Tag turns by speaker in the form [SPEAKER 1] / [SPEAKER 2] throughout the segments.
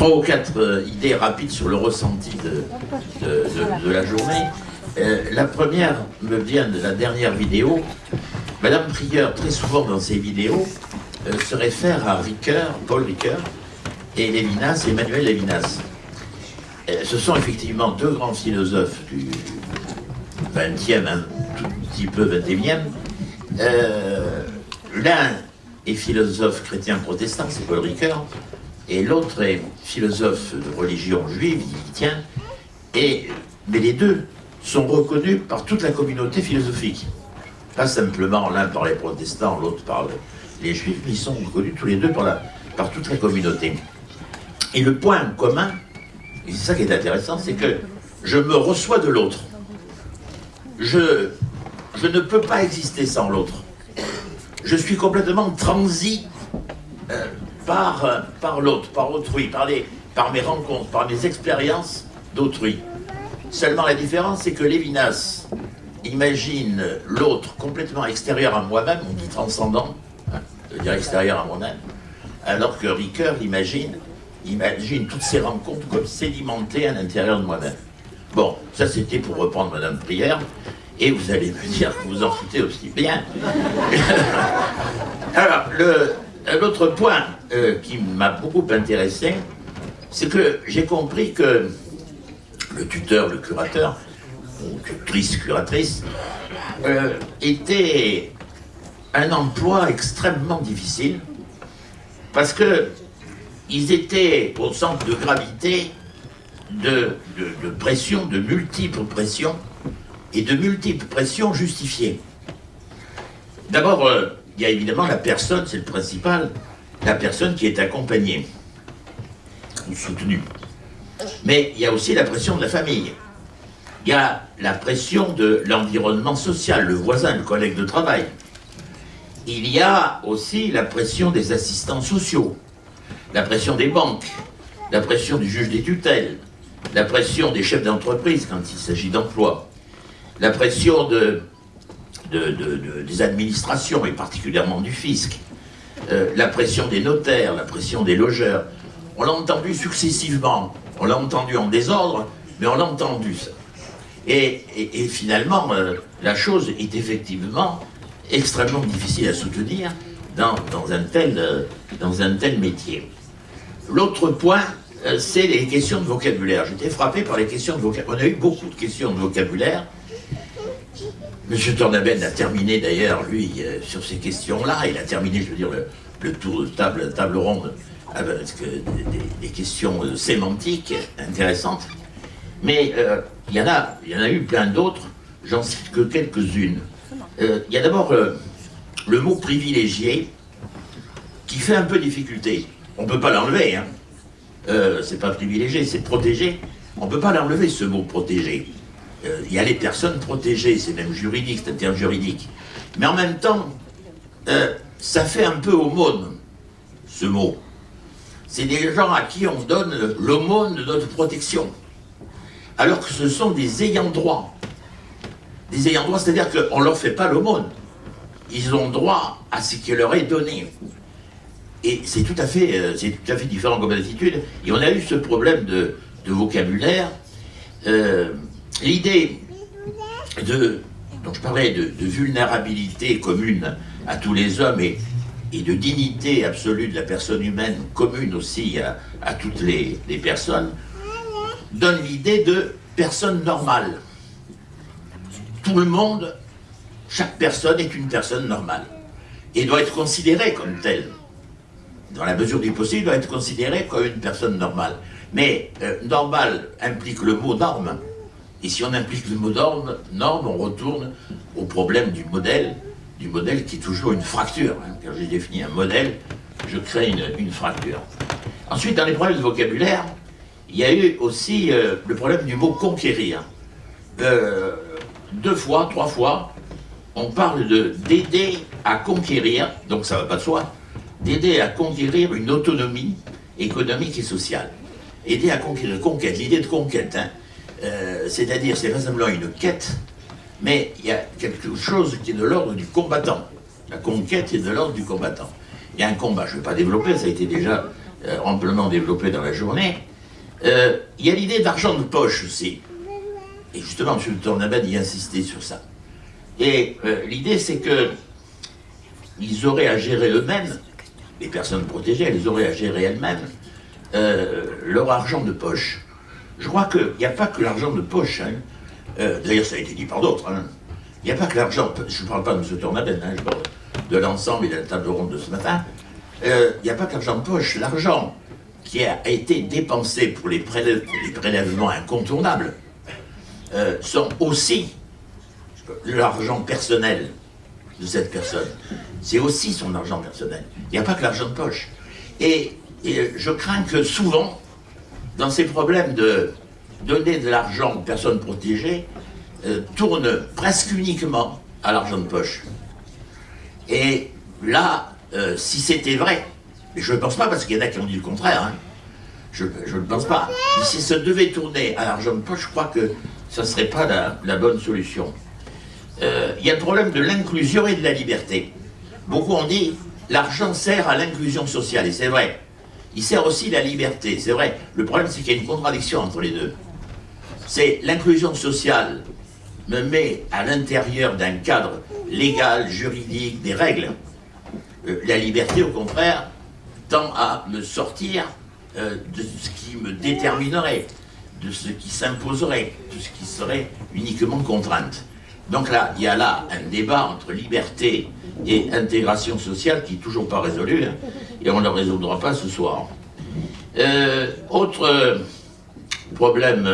[SPEAKER 1] trois ou quatre euh, idées rapides sur le ressenti de, la journée. Euh, la première me vient de la dernière vidéo. Madame Prieur, très souvent dans ses vidéos, euh, se réfère à Ricoeur, Paul Ricoeur, et Lévinas, Emmanuel Lévinas. Ce sont effectivement deux grands philosophes du 20e, un tout petit peu 21e. Euh, L'un est philosophe chrétien protestant, c'est Paul Ricoeur, et l'autre est philosophe de religion juive, il tient, et, mais les deux sont reconnus par toute la communauté philosophique. Pas simplement l'un par les protestants, l'autre par le- les juifs, mais ils sont reconnus tous les deux par toute la communauté. Et le point commun, et c'est ça qui est intéressant, c'est que je me reçois de l'autre. Je, je ne peux pas exister sans l'autre. Je suis complètement transi euh, par, euh, par l'autre, par autrui, par, les, par mes rencontres, par mes expériences d'autrui. Seulement la différence, c'est que Lévinas imagine l'autre complètement extérieur à moi-même, on dit transcendant, hein, dire extérieur à moi-même, alors que Ricoeur imagine, imagine toutes ces rencontres comme sédimentées à l'intérieur de moi-même. Bon, ça c'était pour reprendre Madame Prière, et vous allez me dire que vous en foutez aussi bien. Alors, le- l'autre point euh, qui m'a beaucoup intéressé, c'est que j'ai compris que le tuteur, le curateur, ou tutrice, curatrice, euh, était un emploi extrêmement difficile, parce que ils étaient au centre de gravité de, de- de multiples pressions, et de multiples pressions justifiées. D'abord, euh, il y a évidemment la personne, c'est le principal, la personne qui est accompagnée ou soutenue. Mais il y a aussi la pression de la famille. Il y a la pression de l'environnement social, le voisin, le collègue de travail. Il y a aussi la pression des assistants sociaux, la pression des banques, la pression du juge des tutelles, la pression des chefs d'entreprise quand il s'agit d'emploi, la pression de, de- de- de- des administrations et particulièrement du fisc, euh, la pression des notaires, la pression des logeurs. On l'a entendu successivement, on l'a entendu en désordre, mais on l'a entendu ça. Et, finalement, euh, la chose est effectivement extrêmement difficile à soutenir dans, dans un, tel, euh, dans un tel métier. L'autre point, c'est les questions de vocabulaire. J'étais frappé par les questions de vocabulaire. On a eu beaucoup de questions de vocabulaire. Monsieur Tornaben a terminé d'ailleurs, lui, euh, sur ces questions-là. Il a terminé, je veux dire, le, tour de table, table ronde avec euh, des, questions euh, sémantiques intéressantes. Mais il y en a, eu plein d'autres. J'en cite que quelques-unes. Il y a d'abord le mot privilégié qui fait un peu difficulté. On ne peut pas l'enlever. Hein. C'est pas privilégié, c'est protégé. On ne peut pas l'enlever ce mot protégé. Euh, Il y a les personnes protégées, c'est même juridique, c'est un terme juridique. Mais en même temps, euh, ça fait un peu aumône, ce mot. C'est des gens à qui on donne l'aumône de notre protection. Alors que ce sont des ayants droit. Des ayants droit, c'est-à-dire qu'on ne leur fait pas l'aumône. Ils ont droit à ce qui leur est donné. Et c'est tout, à fait, euh, tout à fait différent comme attitude. Et on a eu ce problème de, vocabulaire. L'idée de, je parlais de, vulnérabilité commune à tous les hommes et, et de dignité absolue de la personne humaine commune aussi à, toutes les, personnes, donne l'idée de personne normale. Tout le monde, chaque personne est une personne normale et doit être considérée comme telle dans la mesure du possible, doit être considéré comme une personne normale. Mais euh, normal implique le mot norme. Et si on implique le mot norme, on retourne au problème du modèle, du modèle qui est toujours une fracture. hein. Quand j'ai défini un modèle, je crée une, fracture. Ensuite, dans les problèmes de vocabulaire, il y a eu aussi euh, le problème du mot conquérir. Euh, deux fois, trois fois, on parle de d'aider à conquérir, donc ça va pas de soi, d'aider à conquérir une autonomie économique et sociale. Aider à conquérir, conquête, l'idée de conquête, hein. Euh, c'est-à-dire c'est pas simplement une quête, mais il y a quelque chose qui est de l'ordre du combattant. La conquête est de l'ordre du combattant. Il y a un combat, je ne vais pas développer, ça a été déjà euh, amplement développé dans la journée, euh, il y a l'idée d'argent de poche aussi. Et justement, M. Tornabad y insistait sur ça. Et l'idée, c'est que ils auraient à gérer eux-mêmes, les personnes protégées, elles auraient à gérer elles-mêmes leur argent de poche. Je crois qu'il n'y a pas que l'argent de poche. Hein. D'ailleurs, ça a été dit par d'autres. Hein. Il n'y a pas que l'argent, je ne parle pas de M. Tornabed, hein, je parle de l'ensemble et de la table ronde de ce matin. Il n'y a pas que l'argent de poche. L'argent qui a été dépensé pour les, prélèvements incontournables euh, sont aussi l'argent personnel de cette personne. C'est aussi son argent personnel. Il n'y a pas que l'argent de poche. Et, je crains que souvent, dans ces problèmes de donner de l'argent aux personnes protégées, euh, tourne presque uniquement à l'argent de poche. Et là, euh, si c'était vrai, mais je ne pense pas, parce qu'il y en a qui ont dit le contraire. Hein. Je ne pense pas. Mais si ça devait tourner à l'argent de poche, je crois que ça ne serait pas la, bonne solution. Euh, il y a le problème de l'inclusion et de la liberté. Beaucoup ont dit, l'argent sert à l'inclusion sociale, et c'est vrai. Il sert aussi la liberté, c'est vrai. Le problème, c'est qu'il y a une contradiction entre les deux. C'est l'inclusion sociale me met à l'intérieur d'un cadre légal, juridique, des règles. Euh, la liberté, au contraire, tend à me sortir euh, de ce qui me déterminerait, de ce qui s'imposerait, de ce qui serait uniquement contrainte. Donc là, il y a là un débat entre liberté et intégration sociale qui n'est toujours pas résolu, hein, et on ne le résoudra pas ce soir. Euh, autre problème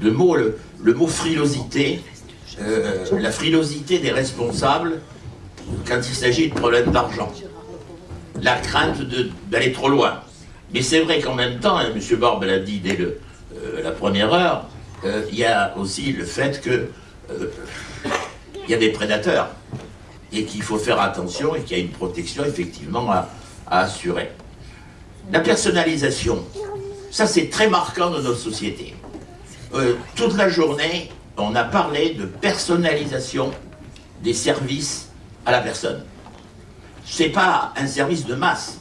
[SPEAKER 1] de mots, le, mot frilosité, la frilosité des responsables quand il s'agit de problèmes d'argent la crainte d'aller trop loin. Mais c'est vrai qu'en même temps, hein, M. Barbe l'a dit dès euh, la première heure, euh, il y a aussi le fait que euh, il y a des prédateurs et qu'il faut faire attention et qu'il y a une protection effectivement à, assurer. La personnalisation, ça c'est très marquant dans notre société. toute la journée, on a parlé de personnalisation des services à la personne c'est pas un service de masse,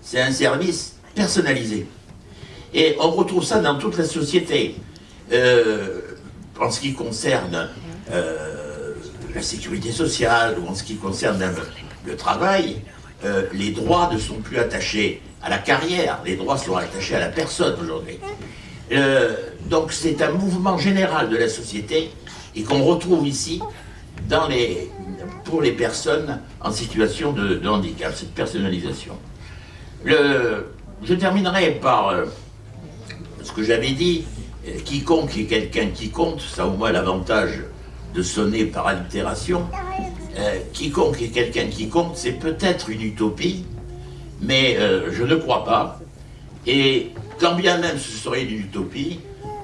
[SPEAKER 1] c'est un service personnalisé. Et on retrouve ça dans toute la société. Euh, en ce qui concerne euh, la sécurité sociale ou en ce qui concerne le, travail, euh, les droits ne sont plus attachés à la carrière, les droits sont attachés à la personne aujourd'hui. donc c'est un mouvement général de la société et qu'on retrouve ici pour les personnes en situation de, handicap, cette personnalisation. Je terminerai par euh, ce que j'avais dit, euh, quiconque est quelqu'un qui compte, ça au moins l'avantage de sonner par allitération, euh, quiconque est quelqu'un qui compte, c'est peut-être une utopie, mais je ne crois pas. Et quand bien même ce serait une utopie,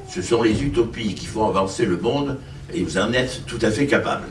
[SPEAKER 1] ce sont les utopies qui font avancer le monde, et vous en êtes tout à fait capable.